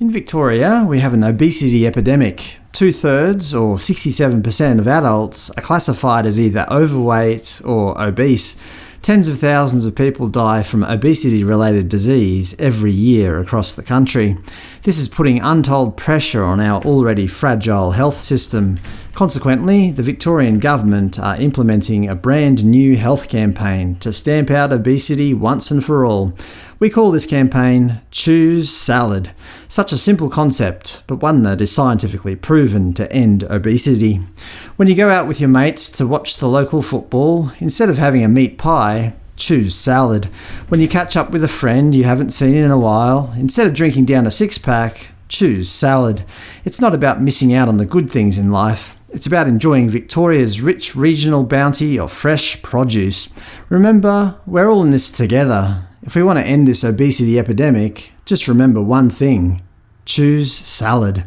In Victoria, we have an obesity epidemic. Two-thirds, or 67% of adults, are classified as either overweight or obese. Tens of thousands of people die from obesity-related disease every year across the country. This is putting untold pressure on our already fragile health system. Consequently, the Victorian Government are implementing a brand new health campaign to stamp out obesity once and for all. We call this campaign Choose Salad. Such a simple concept, but one that is scientifically proven to end obesity. When you go out with your mates to watch the local football, instead of having a meat pie, choose salad. When you catch up with a friend you haven't seen in a while, instead of drinking down a six-pack, choose salad. It's not about missing out on the good things in life. It's about enjoying Victoria's rich regional bounty of fresh produce. Remember, we're all in this together. If we want to end this obesity epidemic, just remember one thing. Choose salad.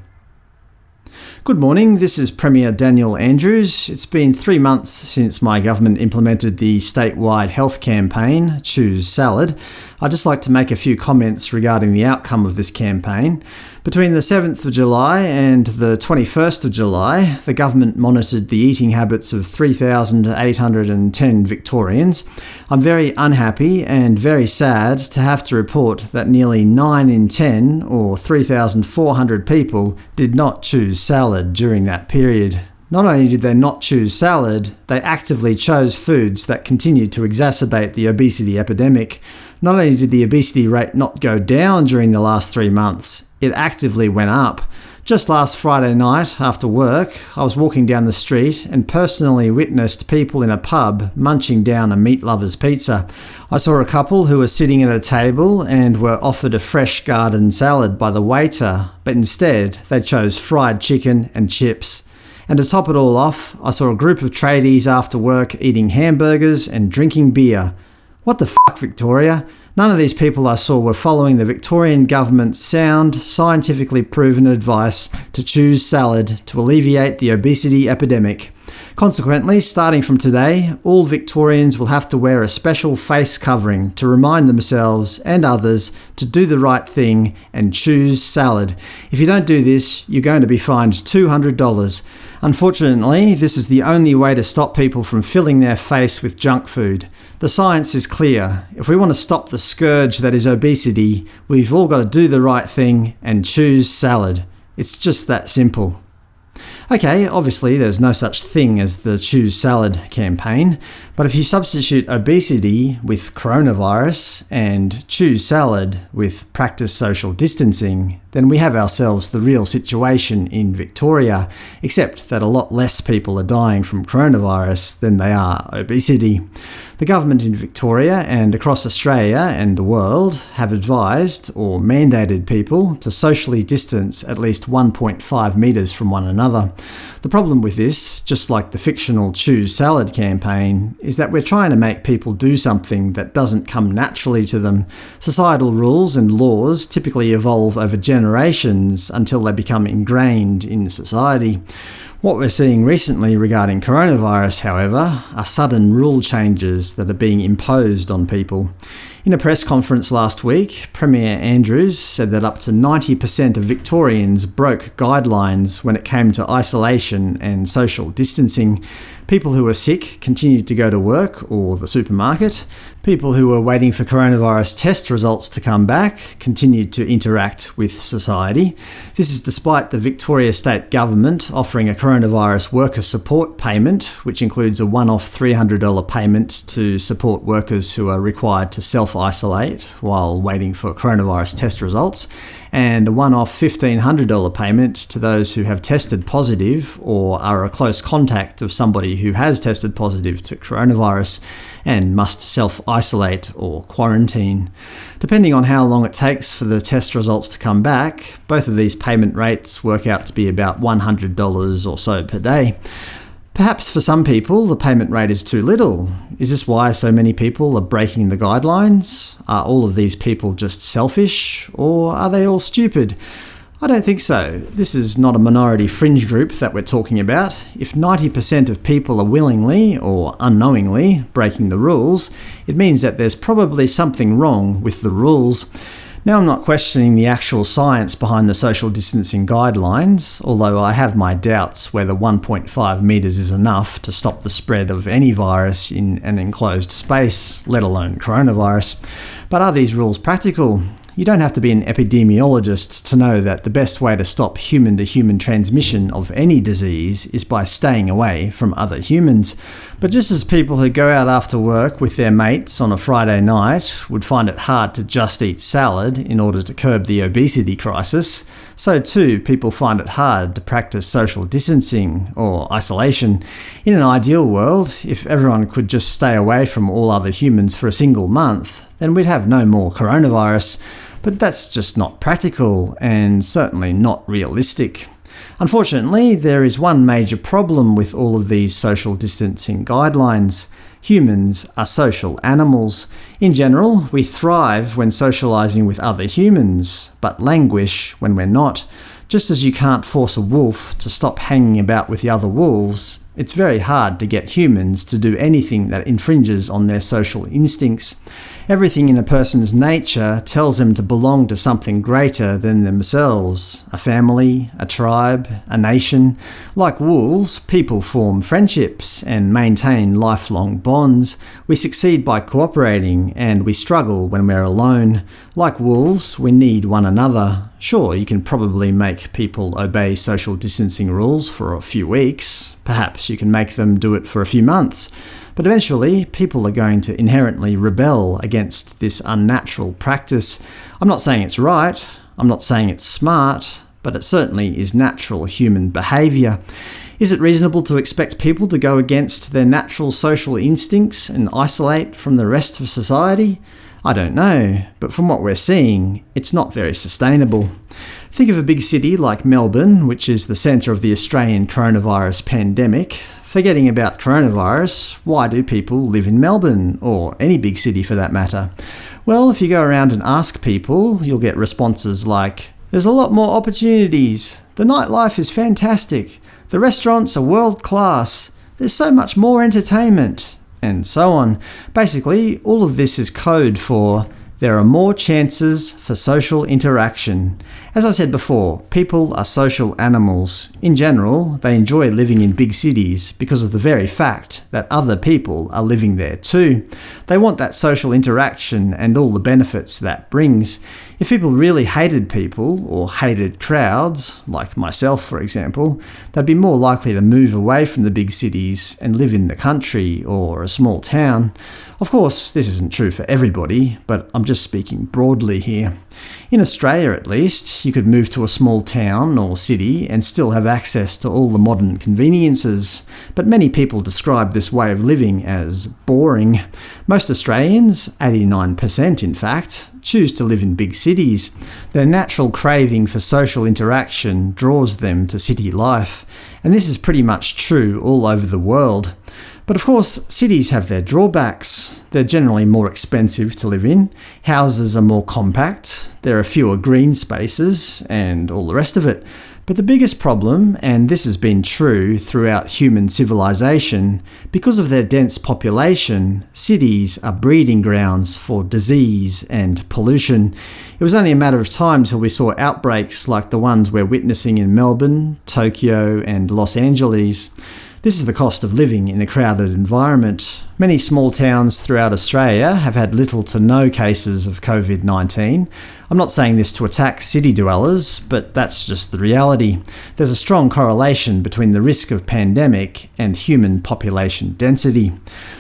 Good morning, this is Premier Daniel Andrews. It's been three months since my government implemented the statewide health campaign, Choose Salad. I'd just like to make a few comments regarding the outcome of this campaign. Between the 7th of July and the 21st of July, the government monitored the eating habits of 3,810 Victorians. I'm very unhappy and very sad to have to report that nearly 9 in 10, or 3,400 people, did not choose salad during that period. Not only did they not choose salad, they actively chose foods that continued to exacerbate the obesity epidemic. Not only did the obesity rate not go down during the last three months, it actively went up. Just last Friday night, after work, I was walking down the street and personally witnessed people in a pub munching down a meat lover's pizza. I saw a couple who were sitting at a table and were offered a fresh garden salad by the waiter, but instead they chose fried chicken and chips. And to top it all off, I saw a group of tradies after work eating hamburgers and drinking beer. What the fuck, Victoria? None of these people I saw were following the Victorian government's sound, scientifically proven advice to choose salad to alleviate the obesity epidemic. Consequently, starting from today, all Victorians will have to wear a special face covering to remind themselves and others to do the right thing and choose salad. If you don't do this, you're going to be fined $200. Unfortunately, this is the only way to stop people from filling their face with junk food. The science is clear. If we want to stop the scourge that is obesity, we've all got to do the right thing and choose salad. It's just that simple. Okay, obviously there's no such thing as the Choose Salad campaign, but if you substitute obesity with coronavirus and choose salad with practice social distancing, then we have ourselves the real situation in Victoria, except that a lot less people are dying from coronavirus than they are obesity. The government in Victoria and across Australia and the world have advised, or mandated people, to socially distance at least 1.5 metres from one another. The problem with this, just like the fictional Choose Salad campaign, is that we're trying to make people do something that doesn't come naturally to them. Societal rules and laws typically evolve over generations until they become ingrained in society. What we're seeing recently regarding coronavirus, however, are sudden rule changes that are being imposed on people. In a press conference last week, Premier Andrews said that up to 90% of Victorians broke guidelines when it came to isolation and social distancing. People who were sick continued to go to work or the supermarket. People who were waiting for coronavirus test results to come back continued to interact with society. This is despite the Victoria State Government offering a coronavirus worker support payment, which includes a one-off $300 payment to support workers who are required to self-isolate while waiting for coronavirus test results, and a one-off $1,500 payment to those who have tested positive or are a close contact of somebody who has tested positive to coronavirus and must self-isolate or quarantine. Depending on how long it takes for the test results to come back, both of these payment rates work out to be about $100 or so per day. Perhaps for some people the payment rate is too little. Is this why so many people are breaking the guidelines? Are all of these people just selfish? Or are they all stupid? I don't think so. This is not a minority fringe group that we're talking about. If 90% of people are willingly, or unknowingly, breaking the rules, it means that there's probably something wrong with the rules. Now I'm not questioning the actual science behind the social distancing guidelines, although I have my doubts whether 1.5 metres is enough to stop the spread of any virus in an enclosed space, let alone coronavirus. But are these rules practical? You don't have to be an epidemiologist to know that the best way to stop human-to-human -human transmission of any disease is by staying away from other humans. But just as people who go out after work with their mates on a Friday night would find it hard to just eat salad in order to curb the obesity crisis, so too people find it hard to practice social distancing, or isolation. In an ideal world, if everyone could just stay away from all other humans for a single month, then we'd have no more coronavirus. But that's just not practical, and certainly not realistic. Unfortunately, there is one major problem with all of these social distancing guidelines. Humans are social animals. In general, we thrive when socializing with other humans, but languish when we're not. Just as you can't force a wolf to stop hanging about with the other wolves, it's very hard to get humans to do anything that infringes on their social instincts. Everything in a person's nature tells them to belong to something greater than themselves – a family, a tribe, a nation. Like wolves, people form friendships and maintain lifelong bonds. We succeed by cooperating, and we struggle when we're alone. Like wolves, we need one another. Sure, you can probably make people obey social distancing rules for a few weeks. Perhaps you can make them do it for a few months. But eventually, people are going to inherently rebel against this unnatural practice. I'm not saying it's right, I'm not saying it's smart, but it certainly is natural human behaviour. Is it reasonable to expect people to go against their natural social instincts and isolate from the rest of society? I don't know, but from what we're seeing, it's not very sustainable. Think of a big city like Melbourne, which is the centre of the Australian coronavirus pandemic. Forgetting about coronavirus, why do people live in Melbourne, or any big city for that matter? Well, if you go around and ask people, you'll get responses like, there's a lot more opportunities, the nightlife is fantastic, the restaurants are world class, there's so much more entertainment, and so on. Basically, all of this is code for there are more chances for social interaction. As I said before, people are social animals. In general, they enjoy living in big cities because of the very fact that other people are living there too. They want that social interaction and all the benefits that brings. If people really hated people, or hated crowds, like myself for example, they'd be more likely to move away from the big cities and live in the country or a small town. Of course, this isn't true for everybody, but I'm just speaking broadly here. In Australia at least, you could move to a small town or city and still have access to all the modern conveniences, but many people describe this way of living as boring. Most Australians, 89% in fact, choose to live in big cities. Their natural craving for social interaction draws them to city life, and this is pretty much true all over the world. But of course, cities have their drawbacks. They're generally more expensive to live in, houses are more compact, there are fewer green spaces, and all the rest of it. But the biggest problem, and this has been true throughout human civilization, because of their dense population, cities are breeding grounds for disease and pollution. It was only a matter of time till we saw outbreaks like the ones we're witnessing in Melbourne, Tokyo and Los Angeles. This is the cost of living in a crowded environment. Many small towns throughout Australia have had little to no cases of COVID-19. I'm not saying this to attack city dwellers, but that's just the reality. There's a strong correlation between the risk of pandemic and human population density.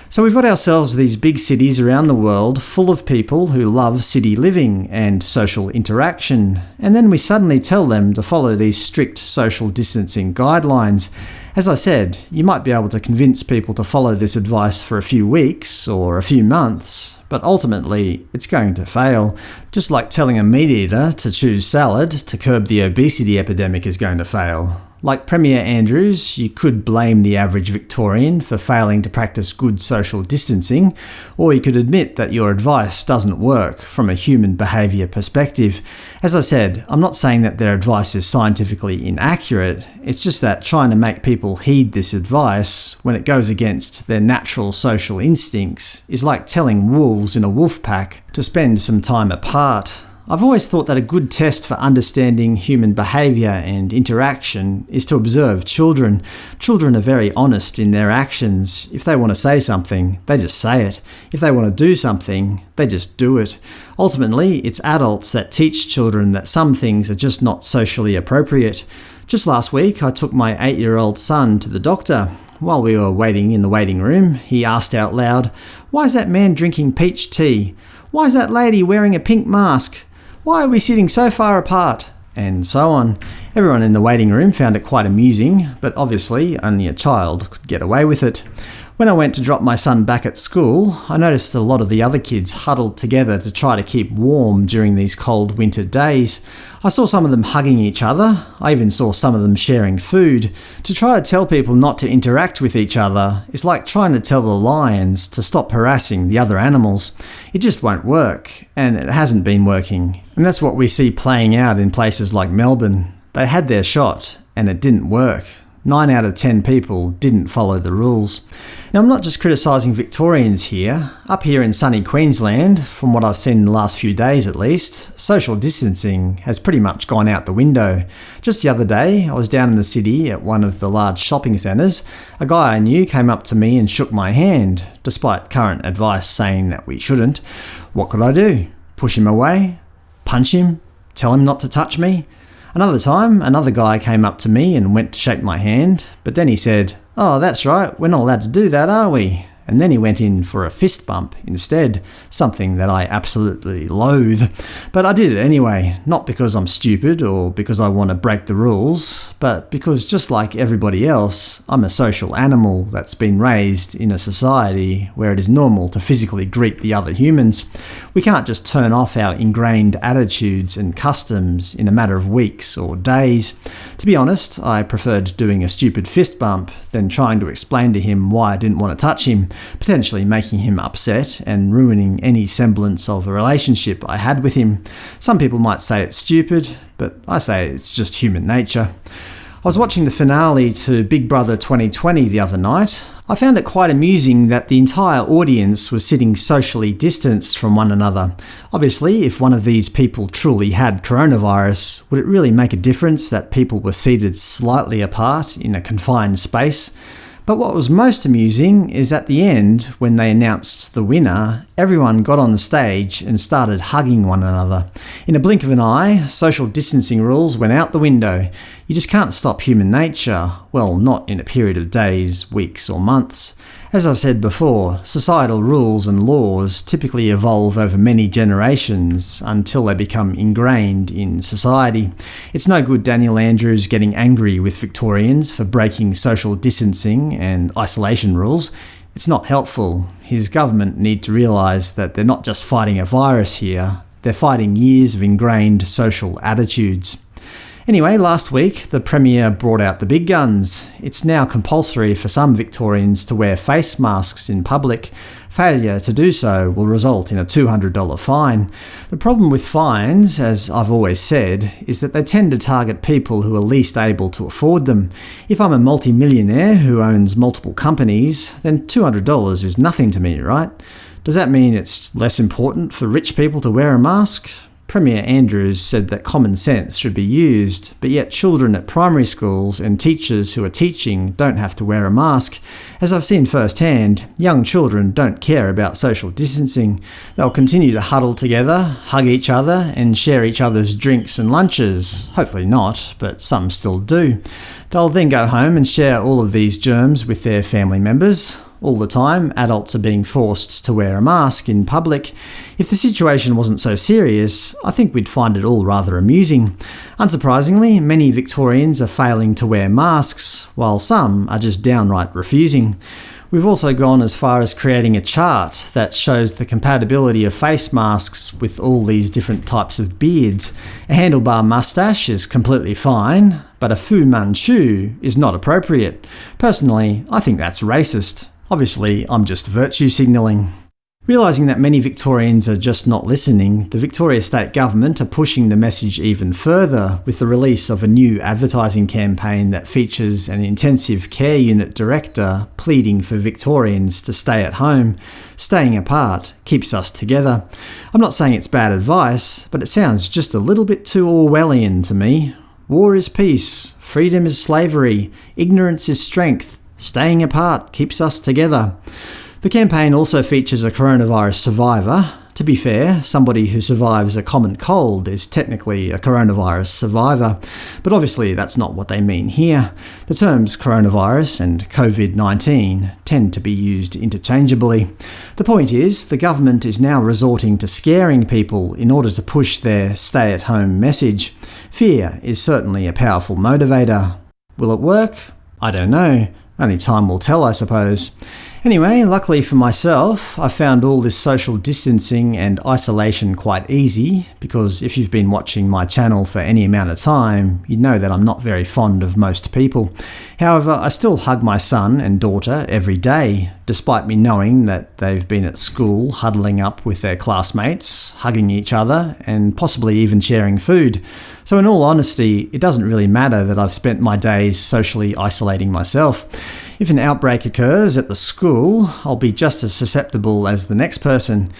So we've got ourselves these big cities around the world full of people who love city living and social interaction, and then we suddenly tell them to follow these strict social distancing guidelines, as I said, you might be able to convince people to follow this advice for a few weeks or a few months, but ultimately it's going to fail. Just like telling a meat eater to choose salad to curb the obesity epidemic is going to fail. Like Premier Andrews, you could blame the average Victorian for failing to practice good social distancing, or you could admit that your advice doesn't work from a human behaviour perspective. As I said, I'm not saying that their advice is scientifically inaccurate, it's just that trying to make people heed this advice when it goes against their natural social instincts is like telling wolves in a wolf pack to spend some time apart. I've always thought that a good test for understanding human behaviour and interaction is to observe children. Children are very honest in their actions. If they want to say something, they just say it. If they want to do something, they just do it. Ultimately, it's adults that teach children that some things are just not socially appropriate. Just last week, I took my eight-year-old son to the doctor. While we were waiting in the waiting room, he asked out loud, Why is that man drinking peach tea? Why is that lady wearing a pink mask? Why are we sitting so far apart? And so on. Everyone in the waiting room found it quite amusing, but obviously only a child could get away with it. When I went to drop my son back at school, I noticed a lot of the other kids huddled together to try to keep warm during these cold winter days. I saw some of them hugging each other, I even saw some of them sharing food. To try to tell people not to interact with each other is like trying to tell the lions to stop harassing the other animals. It just won't work, and it hasn't been working. And that's what we see playing out in places like Melbourne. They had their shot, and it didn't work. 9 out of 10 people didn't follow the rules. Now I'm not just criticising Victorians here. Up here in sunny Queensland, from what I've seen in the last few days at least, social distancing has pretty much gone out the window. Just the other day, I was down in the city at one of the large shopping centres. A guy I knew came up to me and shook my hand, despite current advice saying that we shouldn't. What could I do? Push him away? Punch him? Tell him not to touch me? Another time, another guy came up to me and went to shake my hand, but then he said, Oh, that's right, we're not allowed to do that, are we? And then he went in for a fist bump instead, something that I absolutely loathe. But I did it anyway, not because I'm stupid or because I want to break the rules, but because just like everybody else, I'm a social animal that's been raised in a society where it is normal to physically greet the other humans. We can't just turn off our ingrained attitudes and customs in a matter of weeks or days. To be honest, I preferred doing a stupid fist bump than trying to explain to him why I didn't want to touch him, potentially making him upset and ruining any semblance of a relationship I had with him. Some people might say it's stupid, but I say it's just human nature. I was watching the finale to Big Brother 2020 the other night. I found it quite amusing that the entire audience was sitting socially distanced from one another. Obviously, if one of these people truly had coronavirus, would it really make a difference that people were seated slightly apart in a confined space? But what was most amusing is at the end, when they announced the winner, everyone got on the stage and started hugging one another. In a blink of an eye, social distancing rules went out the window. You just can't stop human nature, well, not in a period of days, weeks or months. As I said before, societal rules and laws typically evolve over many generations until they become ingrained in society. It's no good Daniel Andrews getting angry with Victorians for breaking social distancing and isolation rules. It's not helpful. His government need to realise that they're not just fighting a virus here, they're fighting years of ingrained social attitudes. Anyway, last week the Premier brought out the big guns. It's now compulsory for some Victorians to wear face masks in public. Failure to do so will result in a $200 fine. The problem with fines, as I've always said, is that they tend to target people who are least able to afford them. If I'm a multi-millionaire who owns multiple companies, then $200 is nothing to me, right? Does that mean it's less important for rich people to wear a mask? Premier Andrews said that common sense should be used, but yet children at primary schools and teachers who are teaching don't have to wear a mask. As I've seen firsthand, young children don't care about social distancing. They'll continue to huddle together, hug each other, and share each other's drinks and lunches. Hopefully not, but some still do. They'll then go home and share all of these germs with their family members. All the time, adults are being forced to wear a mask in public. If the situation wasn't so serious, I think we'd find it all rather amusing. Unsurprisingly, many Victorians are failing to wear masks, while some are just downright refusing. We've also gone as far as creating a chart that shows the compatibility of face masks with all these different types of beards. A handlebar mustache is completely fine, but a Fu Manchu is not appropriate. Personally, I think that's racist. Obviously, I'm just virtue signalling. Realising that many Victorians are just not listening, the Victoria State Government are pushing the message even further with the release of a new advertising campaign that features an intensive care unit director pleading for Victorians to stay at home. Staying apart keeps us together. I'm not saying it's bad advice, but it sounds just a little bit too Orwellian to me. War is peace, freedom is slavery, ignorance is strength, staying apart keeps us together. The campaign also features a coronavirus survivor. To be fair, somebody who survives a common cold is technically a coronavirus survivor, but obviously that's not what they mean here. The terms coronavirus and COVID-19 tend to be used interchangeably. The point is, the government is now resorting to scaring people in order to push their stay-at-home message. Fear is certainly a powerful motivator. Will it work? I don't know. Only time will tell, I suppose. Anyway, luckily for myself, I found all this social distancing and isolation quite easy, because if you've been watching my channel for any amount of time, you'd know that I'm not very fond of most people. However, I still hug my son and daughter every day, despite me knowing that they've been at school huddling up with their classmates, hugging each other, and possibly even sharing food. So in all honesty, it doesn't really matter that I've spent my days socially isolating myself. If an outbreak occurs at the school, I'll be just as susceptible as the next person.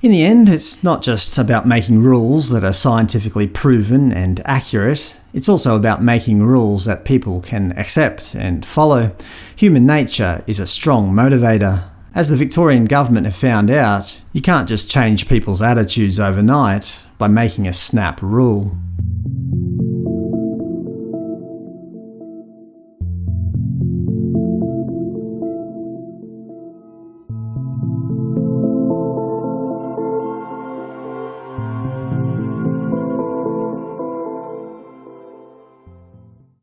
In the end, it's not just about making rules that are scientifically proven and accurate, it's also about making rules that people can accept and follow. Human nature is a strong motivator. As the Victorian government have found out, you can't just change people's attitudes overnight by making a snap rule.